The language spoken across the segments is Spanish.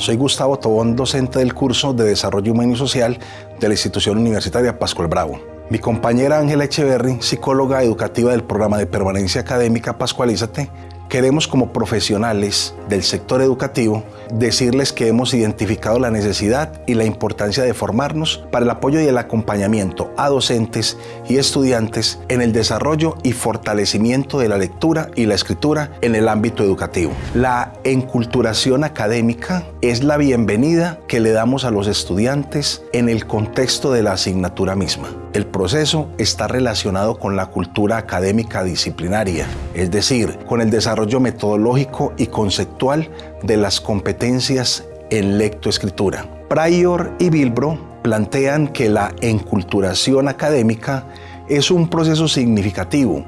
Soy Gustavo Tobón, docente del curso de Desarrollo Humano y Social de la institución universitaria Pascual Bravo. Mi compañera Ángela Echeverry, psicóloga educativa del programa de permanencia académica Pascualízate, queremos como profesionales del sector educativo decirles que hemos identificado la necesidad y la importancia de formarnos para el apoyo y el acompañamiento a docentes y estudiantes en el desarrollo y fortalecimiento de la lectura y la escritura en el ámbito educativo. La enculturación académica es la bienvenida que le damos a los estudiantes en el contexto de la asignatura misma. El proceso está relacionado con la cultura académica disciplinaria, es decir, con el desarrollo metodológico y conceptual de las competencias en lectoescritura. Pryor y Bilbro plantean que la enculturación académica es un proceso significativo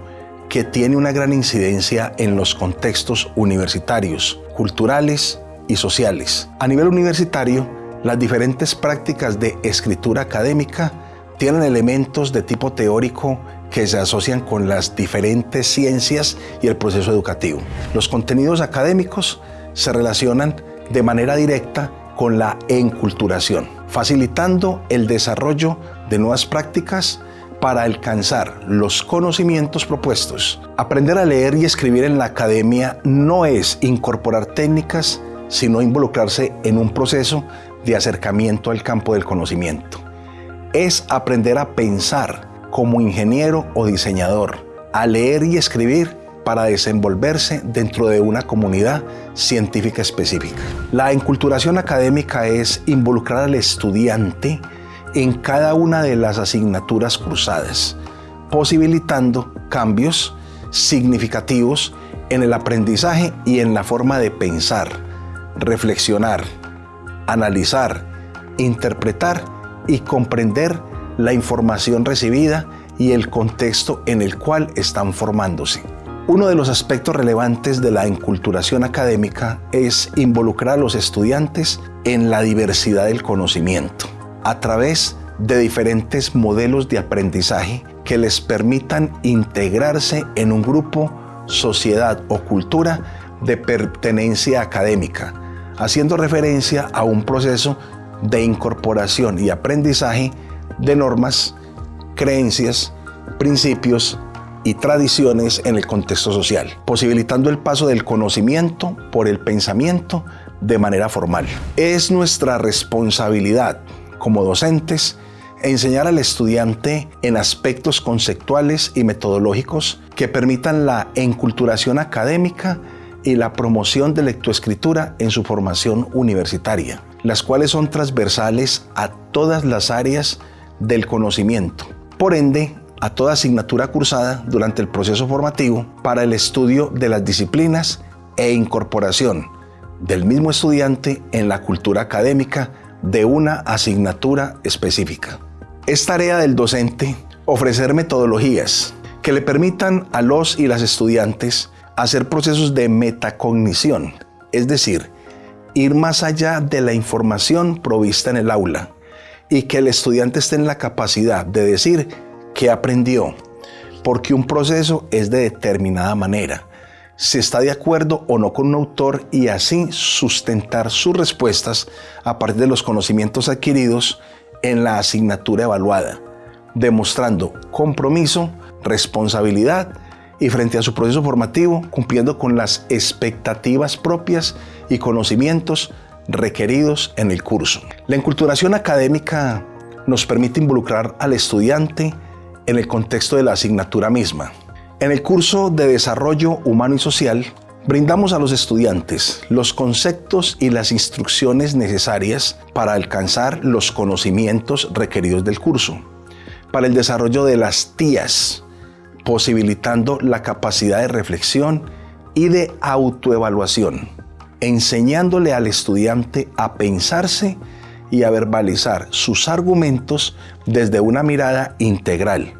que tiene una gran incidencia en los contextos universitarios, culturales y sociales. A nivel universitario, las diferentes prácticas de escritura académica tienen elementos de tipo teórico que se asocian con las diferentes ciencias y el proceso educativo. Los contenidos académicos se relacionan de manera directa con la enculturación, facilitando el desarrollo de nuevas prácticas para alcanzar los conocimientos propuestos. Aprender a leer y escribir en la academia no es incorporar técnicas, sino involucrarse en un proceso de acercamiento al campo del conocimiento. Es aprender a pensar como ingeniero o diseñador, a leer y escribir para desenvolverse dentro de una comunidad científica específica. La enculturación académica es involucrar al estudiante en cada una de las asignaturas cursadas, posibilitando cambios significativos en el aprendizaje y en la forma de pensar, reflexionar, analizar, interpretar y comprender la información recibida y el contexto en el cual están formándose. Uno de los aspectos relevantes de la enculturación académica es involucrar a los estudiantes en la diversidad del conocimiento a través de diferentes modelos de aprendizaje que les permitan integrarse en un grupo, sociedad o cultura de pertenencia académica, haciendo referencia a un proceso de incorporación y aprendizaje de normas, creencias, principios y tradiciones en el contexto social, posibilitando el paso del conocimiento por el pensamiento de manera formal. Es nuestra responsabilidad como docentes enseñar al estudiante en aspectos conceptuales y metodológicos que permitan la enculturación académica y la promoción de lectoescritura en su formación universitaria, las cuales son transversales a todas las áreas del conocimiento. Por ende, a toda asignatura cursada durante el proceso formativo para el estudio de las disciplinas e incorporación del mismo estudiante en la cultura académica de una asignatura específica. Es tarea del docente ofrecer metodologías que le permitan a los y las estudiantes hacer procesos de metacognición, es decir, ir más allá de la información provista en el aula y que el estudiante esté en la capacidad de decir qué aprendió, porque un proceso es de determinada manera, si está de acuerdo o no con un autor y así sustentar sus respuestas a partir de los conocimientos adquiridos en la asignatura evaluada, demostrando compromiso, responsabilidad y frente a su proceso formativo cumpliendo con las expectativas propias y conocimientos requeridos en el curso. La enculturación académica nos permite involucrar al estudiante en el contexto de la asignatura misma. En el curso de Desarrollo Humano y Social, brindamos a los estudiantes los conceptos y las instrucciones necesarias para alcanzar los conocimientos requeridos del curso, para el desarrollo de las tías, posibilitando la capacidad de reflexión y de autoevaluación, enseñándole al estudiante a pensarse y a verbalizar sus argumentos desde una mirada integral.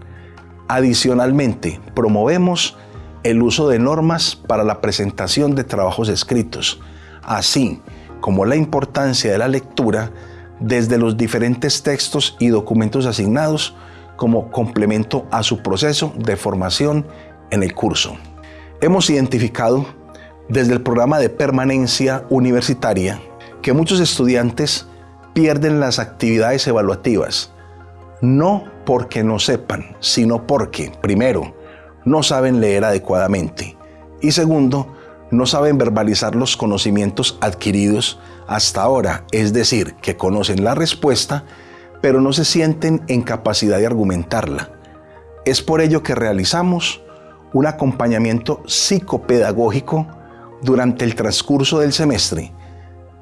Adicionalmente, promovemos el uso de normas para la presentación de trabajos escritos, así como la importancia de la lectura desde los diferentes textos y documentos asignados como complemento a su proceso de formación en el curso. Hemos identificado desde el programa de permanencia universitaria que muchos estudiantes pierden las actividades evaluativas, no porque no sepan, sino porque, primero, no saben leer adecuadamente y segundo, no saben verbalizar los conocimientos adquiridos hasta ahora, es decir, que conocen la respuesta, pero no se sienten en capacidad de argumentarla. Es por ello que realizamos un acompañamiento psicopedagógico durante el transcurso del semestre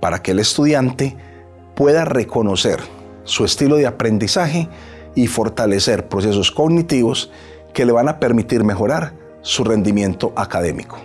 para que el estudiante pueda reconocer su estilo de aprendizaje y fortalecer procesos cognitivos que le van a permitir mejorar su rendimiento académico.